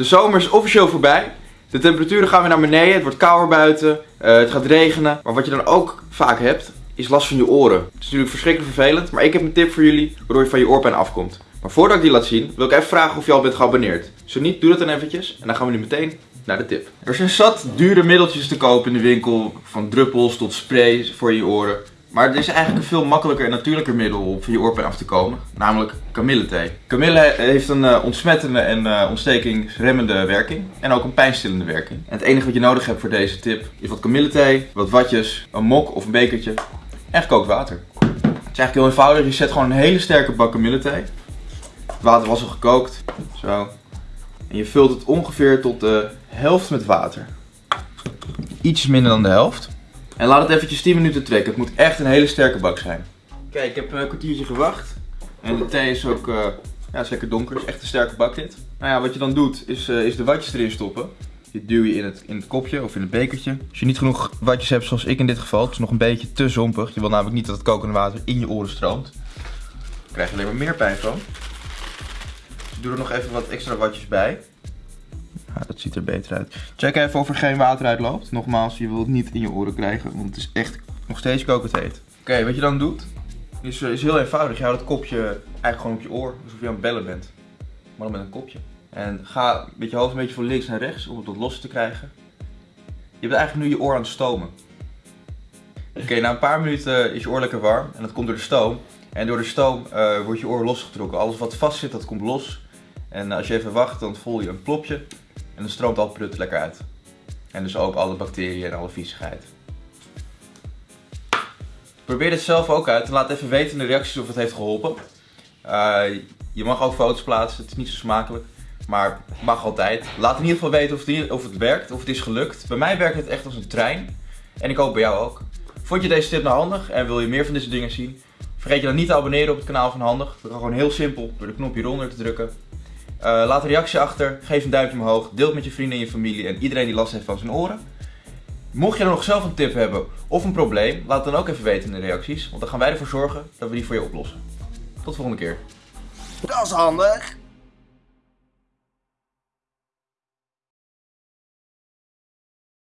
De zomer is officieel voorbij. De temperaturen gaan weer naar beneden. Het wordt kouder buiten. eh, het gaat regenen. Maar wat je dan ook vaak hebt, is last van je oren. Het is natuurlijk verschrikkelijk vervelend. Maar ik heb een tip voor jullie waardoor je van je oorpijn afkomt. Maar voordat ik die laat zien, wil ik even vragen of je al bent geabonneerd. Zo niet, doe dat dan eventjes. En dan gaan we nu meteen naar de tip. Er zijn zat dure middeltjes te kopen in de winkel. Van druppels tot sprays voor je oren. Maar er is eigenlijk een veel makkelijker en natuurlijker middel om van je oorpijn af te komen. Namelijk kamillethee. Kamille heeft een eh, ontsmettende en eh, ontstekingsremmende werking. En ook een pijnstillende werking. En het enige wat je nodig hebt voor deze tip is wat kamillethee, wat watjes, een mok of een bekertje en gekookt water. Het is eigenlijk heel eenvoudig. Je zet gewoon een hele sterke bak kamillethee. Het water was al gekookt. Zo. En je vult het ongeveer tot de helft met water. Iets minder dan de helft. En laat het eventjes 10 minuten trekken. Het moet echt een hele sterke bak zijn. Kijk, ik heb een kwartiertje gewacht. En de thee is ook eh, ja, is lekker donker. Het is echt een sterke bak dit. Nou ja, wat je dan doet is, eh, is de watjes erin stoppen. Die duw je in het, in het kopje of in het bekertje. Als je niet genoeg watjes hebt, zoals ik in dit geval, het is nog een beetje te zompig. Je wil namelijk niet dat het kokende water in je oren stroomt. Dan krijg je alleen maar meer pijn van. Dus doe er nog even wat extra watjes bij. Ziet er beter uit. Check even of er geen water uitloopt. Nogmaals, je wilt het niet in je oren krijgen, want het is echt nog steeds kokend heet. Oké, wat je dan doet, is, eh, is heel eenvoudig. Je houdt het kopje eigenlijk gewoon op je oor, alsof je aan het bellen bent. Maar dan met een kopje. En ga met je hoofd een beetje van links naar rechts om het los te krijgen. Je bent eigenlijk nu je oor aan het stomen. Oké, na een paar minuten is je oor lekker warm en dat komt door de stoom. En door de stoom eh, wordt je oor losgetrokken. Alles wat vast zit, dat komt los. En als je even wacht, dan voel je een plopje. En dan stroomt al het prut lekker uit. En dus ook alle bacteriën en alle viezigheid. Probeer dit zelf ook uit en laat even weten in de reacties of het heeft geholpen. Eh, je mag ook foto's plaatsen, het is niet zo smakelijk. Maar mag altijd. Laat in ieder geval weten of het, of het werkt, of het is gelukt. Bij mij werkt het echt als een trein. En ik hoop bij jou ook. Vond je deze tip nou handig en wil je meer van deze dingen zien? Vergeet je dan niet te abonneren op het kanaal van Handig. Dat kan gewoon heel simpel door de knop hieronder te drukken. Uh, laat een reactie achter, geef een duimpje omhoog, deel het met je vrienden en je familie en iedereen die last heeft van zijn oren. Mocht je dan nog zelf een tip hebben of een probleem, laat het dan ook even weten in de reacties, want dan gaan wij ervoor zorgen dat we die voor je oplossen. Tot de volgende keer. Dat is handig.